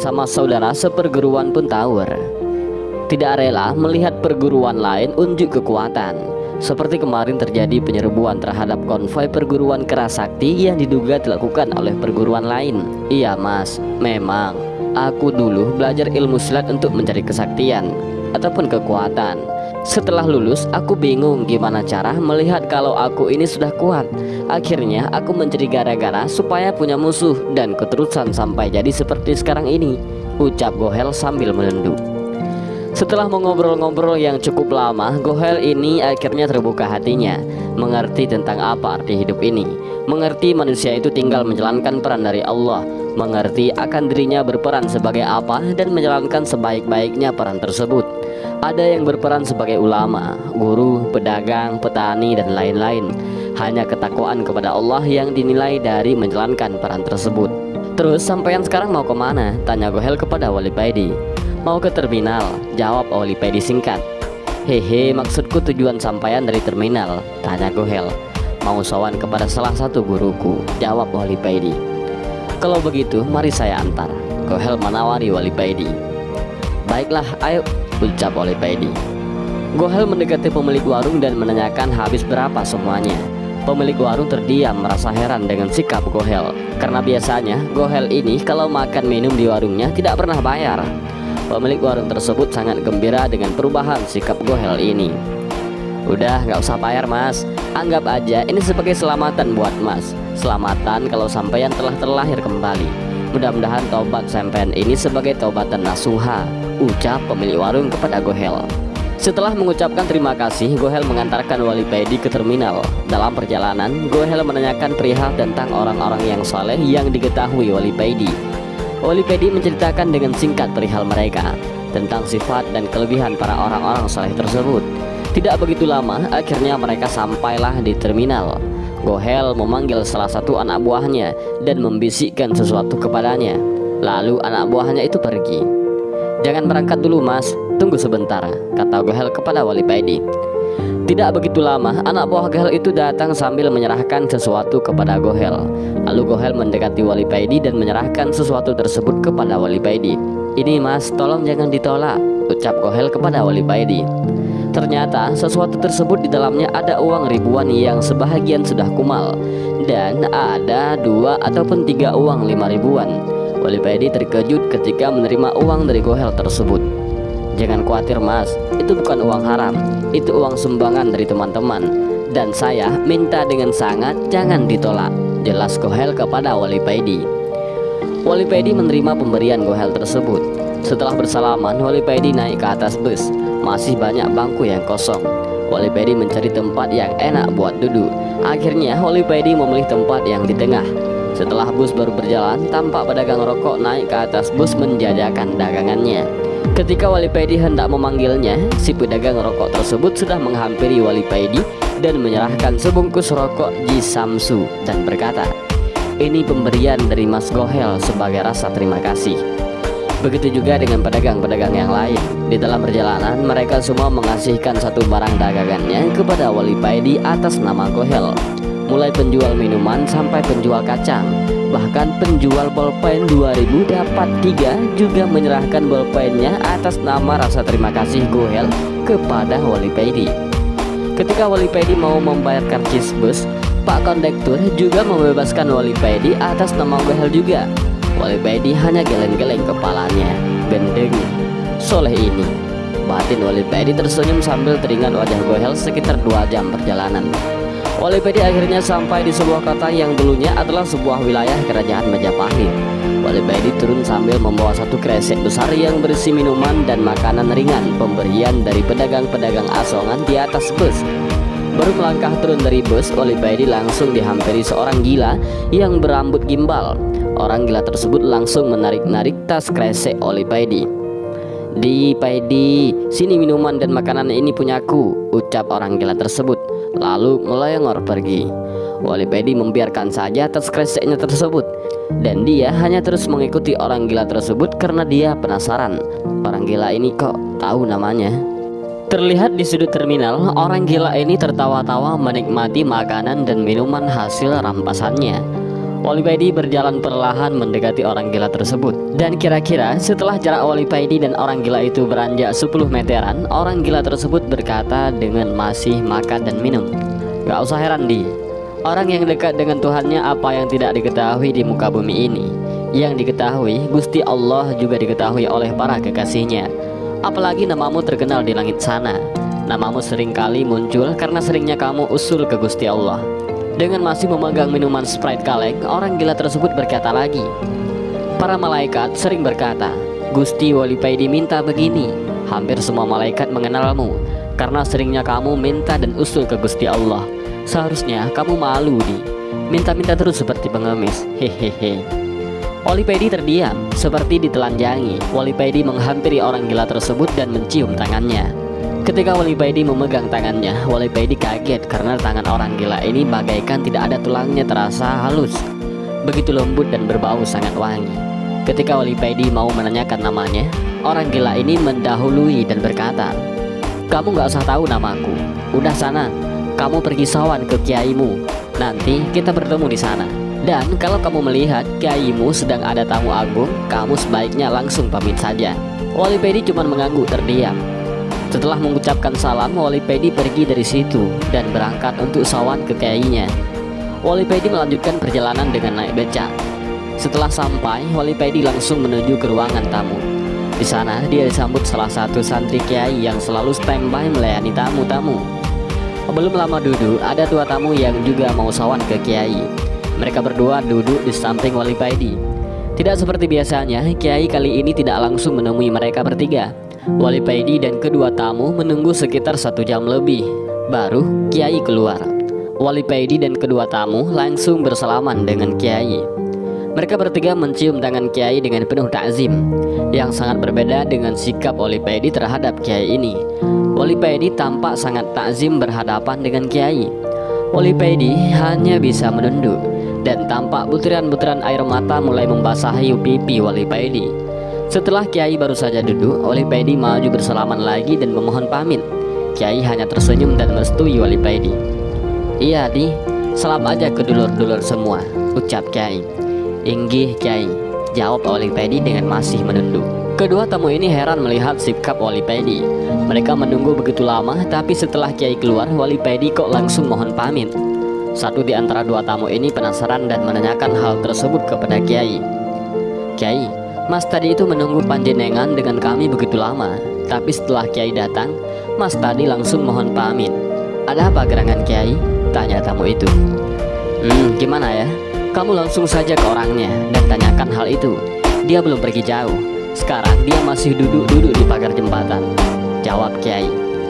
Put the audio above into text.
bersama saudara seperguruan pun tawur. Tidak rela melihat perguruan lain unjuk kekuatan. Seperti kemarin terjadi penyerbuan terhadap konvoi perguruan kerasakti yang diduga dilakukan oleh perguruan lain. Iya mas, memang. Aku dulu belajar ilmu silat untuk mencari kesaktian Ataupun kekuatan setelah lulus, aku bingung gimana cara melihat kalau aku ini sudah kuat. Akhirnya, aku mencari gara-gara supaya punya musuh dan keterusan sampai jadi seperti sekarang ini. Ucap Gohel sambil menunduk. Setelah mengobrol-ngobrol yang cukup lama, Gohel ini akhirnya terbuka hatinya, mengerti tentang apa arti hidup ini, mengerti manusia itu tinggal menjalankan peran dari Allah, mengerti akan dirinya berperan sebagai apa dan menjalankan sebaik-baiknya peran tersebut. Ada yang berperan sebagai ulama, guru, pedagang, petani, dan lain-lain. Hanya ketakwaan kepada Allah yang dinilai dari menjalankan peran tersebut. Terus sampean sekarang mau ke mana? Tanya Gohel kepada Wali Paidi. Mau ke terminal, jawab Wali Paidi singkat. Hehe, maksudku tujuan sampaian dari terminal, tanya Gohel. Mau sowan kepada salah satu guruku, jawab Wali Paidi. Kalau begitu, mari saya antar. Gohel menawari Wali Paidi. Baiklah, ayo ucap oleh Paidi. Gohel mendekati pemilik warung dan menanyakan habis berapa semuanya. Pemilik warung terdiam merasa heran dengan sikap Gohel Karena biasanya Gohel ini kalau makan minum di warungnya tidak pernah bayar Pemilik warung tersebut sangat gembira dengan perubahan sikap Gohel ini Udah nggak usah bayar mas Anggap aja ini sebagai selamatan buat mas Selamatan kalau sampeyan telah terlahir kembali Mudah-mudahan tobat sampean ini sebagai tobatan nasuha ucap pemilik warung kepada Gohel. Setelah mengucapkan terima kasih, Gohel mengantarkan Wali Pedi ke terminal. Dalam perjalanan, Gohel menanyakan perihal tentang orang-orang yang saleh yang diketahui Wali Pedi. Wali Pedi menceritakan dengan singkat perihal mereka, tentang sifat dan kelebihan para orang-orang saleh tersebut. Tidak begitu lama, akhirnya mereka sampailah di terminal. Gohel memanggil salah satu anak buahnya dan membisikkan sesuatu kepadanya. Lalu anak buahnya itu pergi. Jangan berangkat dulu mas, tunggu sebentar, kata Gohel kepada Wali Paidi. Tidak begitu lama, anak buah Gohel itu datang sambil menyerahkan sesuatu kepada Gohel. Lalu Gohel mendekati Wali Paidi dan menyerahkan sesuatu tersebut kepada Wali Paidi. Ini mas, tolong jangan ditolak, ucap Gohel kepada Wali Paidi. Ternyata sesuatu tersebut di dalamnya ada uang ribuan yang sebahagian sudah kumal dan ada dua ataupun tiga uang lima ribuan. Wali Paidi terkejut ketika menerima uang dari Gohel tersebut. Jangan khawatir mas, itu bukan uang haram, itu uang sumbangan dari teman-teman. Dan saya minta dengan sangat jangan ditolak, jelas Gohel kepada Wali Paidi. Wali Paidi menerima pemberian Gohel tersebut. Setelah bersalaman, Wali Paidi naik ke atas bus. Masih banyak bangku yang kosong. Wali Paidi mencari tempat yang enak buat duduk. Akhirnya Wali Paidi memilih tempat yang di tengah setelah bus baru berjalan, tampak pedagang rokok naik ke atas bus menjajakan dagangannya. Ketika Wali Paidi hendak memanggilnya, si pedagang rokok tersebut sudah menghampiri Wali Paidi dan menyerahkan sebungkus rokok Ji Samsu dan berkata, ini pemberian dari Mas Gohel sebagai rasa terima kasih. Begitu juga dengan pedagang-pedagang yang lain. Di dalam perjalanan, mereka semua mengasihkan satu barang dagangannya kepada Wali Paidi atas nama Gohel mulai penjual minuman sampai penjual kacang bahkan penjual bolpen 2000 dapat tiga juga menyerahkan bolpennya atas nama rasa terima kasih Gohel kepada Wali Paidi ketika Wali Paidi mau membayar karcis bus Pak Kondektur juga membebaskan Wali Paidi atas nama Gohel juga. Wali Paidi hanya geleng-geleng kepalanya gendeng soleh ini batin Wali Paidi tersenyum sambil teringat wajah Gohel sekitar dua jam perjalanan Walipedi akhirnya sampai di sebuah kota yang dulunya adalah sebuah wilayah kerajaan Majapahit. Walipedi turun sambil membawa satu kresek besar yang berisi minuman dan makanan ringan pemberian dari pedagang-pedagang asongan di atas bus. Baru melangkah turun dari bus, Walipedi langsung dihampiri seorang gila yang berambut gimbal. Orang gila tersebut langsung menarik-narik tas kresek Walipedi. Di Paidi, sini minuman dan makanan ini punyaku, ucap orang gila tersebut lalu melengor pergi. Wali Pedi membiarkan saja atas kreseknya tersebut dan dia hanya terus mengikuti orang gila tersebut karena dia penasaran. Orang gila ini kok tahu namanya? Terlihat di sudut terminal, orang gila ini tertawa-tawa menikmati makanan dan minuman hasil rampasannya. Wali Paidi berjalan perlahan mendekati orang gila tersebut. Dan kira-kira setelah jarak Wali Paidi dan orang gila itu beranjak 10 meteran Orang gila tersebut berkata dengan masih makan dan minum. Gak usah heran di. Orang yang dekat dengan Tuhannya apa yang tidak diketahui di muka bumi ini? Yang diketahui Gusti Allah juga diketahui oleh para kekasihnya. Apalagi namamu terkenal di langit sana. Namamu sering kali muncul karena seringnya kamu usul ke Gusti Allah dengan masih memegang minuman Sprite kaleng, orang gila tersebut berkata lagi. Para malaikat sering berkata, Gusti Wali Paidi minta begini. Hampir semua malaikat mengenalmu karena seringnya kamu minta dan usul ke Gusti Allah. Seharusnya kamu malu di minta-minta terus seperti pengemis. Hehehe. Wali Paidi terdiam seperti ditelanjangi. Wali Paidi menghampiri orang gila tersebut dan mencium tangannya. Ketika Wali Paidi memegang tangannya, Wali Paidi kaget karena tangan orang gila ini bagaikan tidak ada tulangnya terasa halus. Begitu lembut dan berbau sangat wangi. Ketika Wali Paidi mau menanyakan namanya, orang gila ini mendahului dan berkata, Kamu gak usah tahu namaku. Udah sana, kamu pergi sawan ke kiaimu. Nanti kita bertemu di sana. Dan kalau kamu melihat kiaimu sedang ada tamu agung, kamu sebaiknya langsung pamit saja. Wali Paidi cuma mengangguk terdiam. Setelah mengucapkan salam, Wali Pedi pergi dari situ dan berangkat untuk sawan ke kiainya. Wali Pedi melanjutkan perjalanan dengan naik becak. Setelah sampai, Wali Pedi langsung menuju ke ruangan tamu. Di sana, dia disambut salah satu santri kiai yang selalu standby melayani tamu-tamu. Belum lama duduk, ada dua tamu yang juga mau sawan ke kiai. Mereka berdua duduk di samping Wali Paidi. Tidak seperti biasanya, kiai kali ini tidak langsung menemui mereka bertiga. Wali Paidi dan kedua tamu menunggu sekitar satu jam lebih. Baru Kiai keluar. Wali Paidi dan kedua tamu langsung bersalaman dengan Kiai. Mereka bertiga mencium tangan Kiai dengan penuh takzim Yang sangat berbeda dengan sikap Wali Paidi terhadap Kiai ini Wali Paidi tampak sangat takzim berhadapan dengan Kiai Wali Paidi hanya bisa menunduk Dan tampak butiran-butiran air mata mulai membasahi pipi Wali Paidi setelah Kiai baru saja duduk, Wali Paidi maju bersalaman lagi dan memohon pamit. Kiai hanya tersenyum dan merestui Wali Paidi. Iya di, salam aja ke dulur-dulur semua, ucap Kiai. Inggih Kiai, jawab Wali Paidi dengan masih menunduk. Kedua tamu ini heran melihat sikap Wali Paidi. Mereka menunggu begitu lama, tapi setelah Kiai keluar, Wali Paidi kok langsung mohon pamit. Satu di antara dua tamu ini penasaran dan menanyakan hal tersebut kepada Kiai. Kiai, Mas tadi itu menunggu panjenengan dengan kami begitu lama. Tapi setelah Kiai datang Mas tadi langsung mohon pamit. Ada apa gerangan Kiai? Tanya tamu itu. Hmm gimana ya? Kamu langsung saja ke orangnya Dan tanyakan hal itu. Dia belum pergi jauh. Sekarang dia masih duduk-duduk di pagar jembatan. Jawab Kiai